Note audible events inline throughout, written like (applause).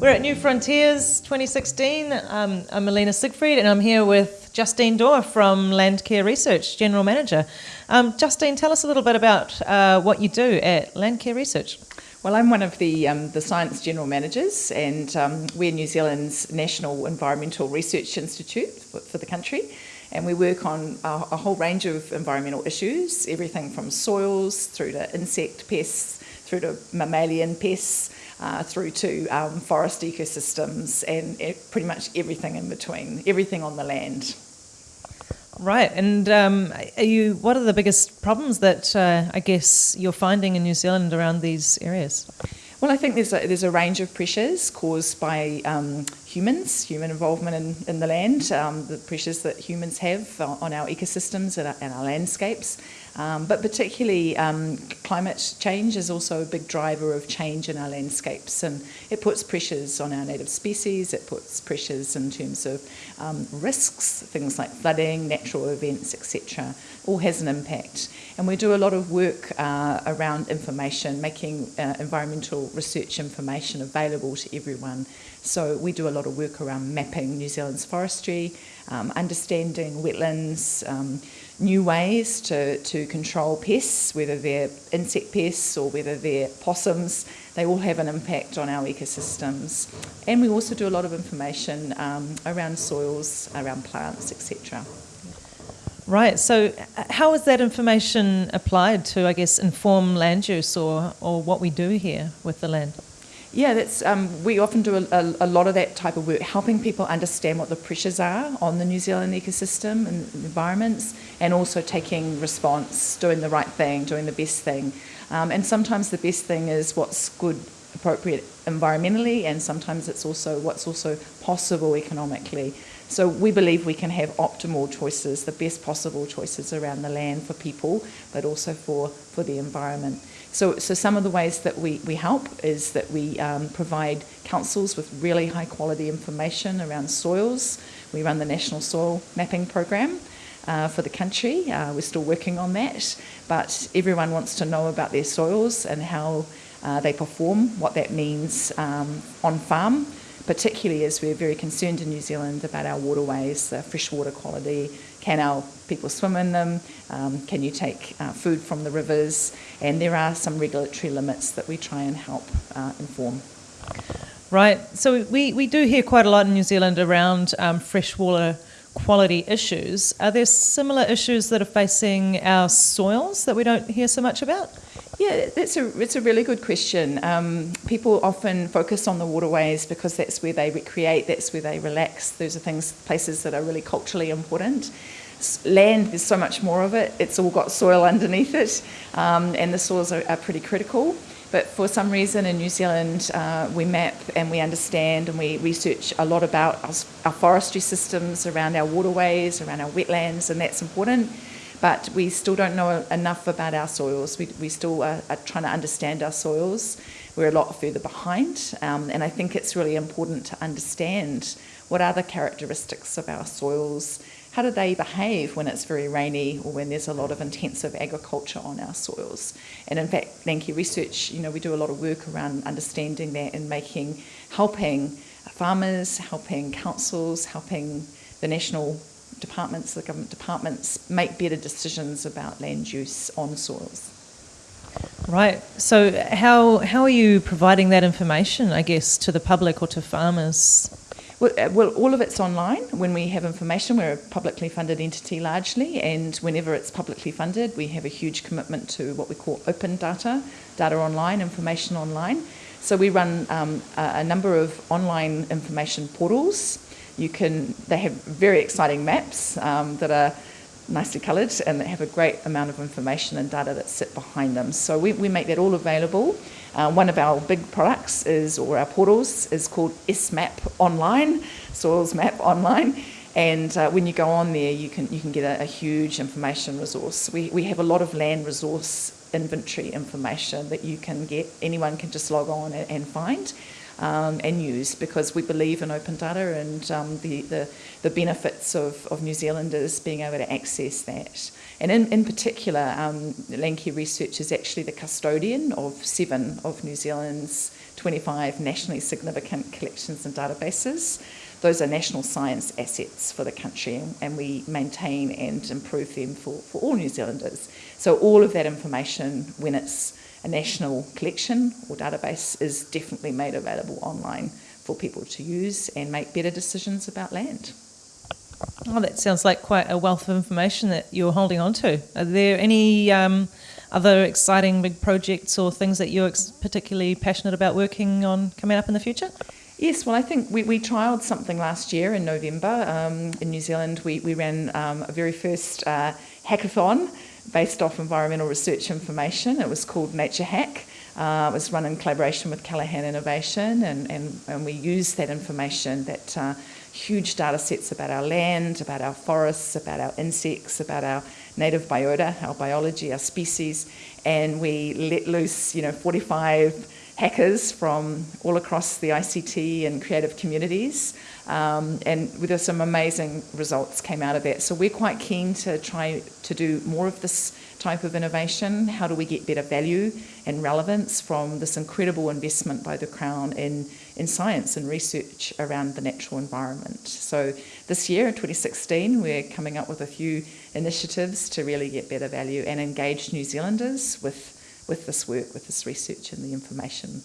We're at New Frontiers 2016. Um, I'm Melina Siegfried and I'm here with Justine Daw from Landcare Research, General Manager. Um, Justine, tell us a little bit about uh, what you do at Landcare Research. Well, I'm one of the, um, the science general managers, and um, we're New Zealand's National Environmental Research Institute for, for the country. And we work on a, a, whole range of environmental issues, everything from soils through to insect pests, through to mammalian pests, uh, through to um, forest ecosystems and pretty much everything in between, everything on the land. Right, and um, are you? What are the biggest problems that uh, I guess you're finding in New Zealand around these areas? Well, I think there's a, there's a range of pressures caused by um, humans, human involvement in, in the land, um, the pressures that humans have on our ecosystems and our, and our landscapes. Um, but particularly um, climate change is also a big driver of change in our landscapes and it puts pressures on our native species, it puts pressures in terms of um, risks, things like flooding, natural events, etc. All has an impact. And we do a lot of work uh, around information, making uh, environmental research information available to everyone. So we do a lot of work around mapping New Zealand's forestry, um, understanding wetlands, um, new ways to, to control pests, whether they're insect pests or whether they're possums, they all have an impact on our ecosystems. And we also do a lot of information um, around soils, around plants, etc. Right, so uh, how is that information applied to, I guess, inform land use or, or what we do here with the land? Yeah, that's um, we often do a, a, a, lot of that type of work, helping people understand what the pressures are on the New Zealand ecosystem and environments, and also taking response, doing the right thing, doing the best thing. Um, and sometimes the best thing is what's good, appropriate environmentally, and sometimes it's also what's also possible economically. So we believe we can have optimal choices, the best possible choices around the land for people, but also for, for the environment. So, so some of the ways that we, we help is that we um, provide councils with really high quality information around soils. We run the National Soil Mapping Program uh, for the country. Uh, we're still working on that, but everyone wants to know about their soils and how uh, they perform, what that means um, on farm, particularly as we're very concerned in New Zealand about our waterways, the freshwater quality, can our people swim in them, um, can you take uh, food from the rivers, and there are some regulatory limits that we try and help uh, inform. Right, so we, we do hear quite a lot in New Zealand around um, freshwater quality issues. Are there similar issues that are facing our soils that we don't hear so much about? Yeah, that's a, it's a really good question. Um, people often focus on the waterways because that's where they recreate, that's where they relax. Those are things, places that are really culturally important. Land, there's so much more of it. It's all got soil (laughs) underneath it, um, and the soils are, are, pretty critical. But for some reason in New Zealand, uh, we map and we understand and we research a lot about our, our forestry systems around our waterways, around our wetlands, and that's important but we still don't know enough about our soils. We, we still are, are trying to understand our soils. We're a lot further behind, um, and I think it's really important to understand what are the characteristics of our soils, how do they behave when it's very rainy or when there's a lot of intensive agriculture on our soils. And in fact, Landcare Research, you know, we do a lot of work around understanding that and making, helping farmers, helping councils, helping the national departments, the government departments, make better decisions about land use on soils. Right. So how how are you providing that information, I guess, to the public or to farmers? Well, uh, well, all of it's online. When we have information, we're a publicly funded entity largely, and whenever it's publicly funded, we have a huge commitment to what we call open data, data online, information online. So we run um, a, a number of online information portals you can, they have very exciting maps um, that are nicely coloured and they have a great amount of information and data that sit behind them. So we, we make that all available. Uh, one of our big products is, or our portals, is called SMAP Online, Soils Map Online. And uh, when you go on there, you can you can get a, a, huge information resource. We, we have a lot of land resource inventory information that you can get. Anyone can just log on and, and find um, and use because we believe in open data and um, the, the, the benefits of, of New Zealanders being able to access that. And in, in particular, um, Landcare Research is actually the custodian of seven of New Zealand's 25 nationally significant collections and databases. Those are national science assets for the country, and we maintain and improve them for, for all New Zealanders. So, all of that information, when it's a national collection or database, is definitely made available online for people to use and make better decisions about land. Oh, that sounds like quite a wealth of information that you're holding on to. Are there any um, other exciting big projects or things that you're particularly passionate about working on coming up in the future? Yes, well, I think we, we trialled something last year in November um, in New Zealand. We, we ran um, a very first uh, hackathon based off environmental research information. It was called Nature Hack. Uh, it was run in collaboration with Callaghan Innovation, and, and, and we used that information, that uh, huge data sets about our land, about our forests, about our insects, about our native biota, our biology, our species, and we let loose, you know, 45 hackers from all across the ICT and creative communities. Um, and there some amazing results came out of that. So we're quite keen to try to do more of this type of innovation. How do we get better value and relevance from this incredible investment by the Crown in, in science and research around the natural environment? So this year, in 2016, we're coming up with a few initiatives to really get better value and engage New Zealanders with with this work, with this research and the information.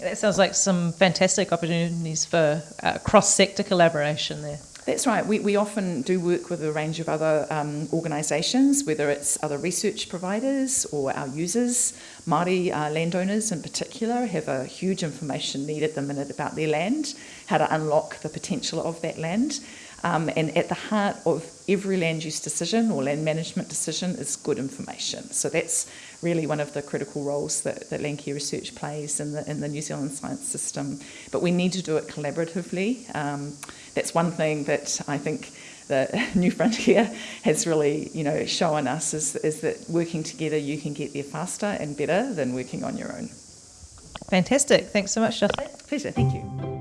That sounds like some fantastic opportunities for uh, cross sector collaboration there. That's right. We, we often do work with a range of other um, organisations, whether it's other research providers or our users. Māori uh, landowners in particular have a huge information need at the minute about their land, how to unlock the potential of that land. Um, and at the heart of every land use decision or land management decision is good information. So that's really one of the critical roles that, that Landcare Research plays in the, in the New Zealand science system. But we need to do it collaboratively. Um, that's one thing that I think the (laughs) New Frontier has really, you know, shown us is, is that working together you can get there faster and better than working on your own. Fantastic. Thanks so much, Justine. Pleasure. Thank you.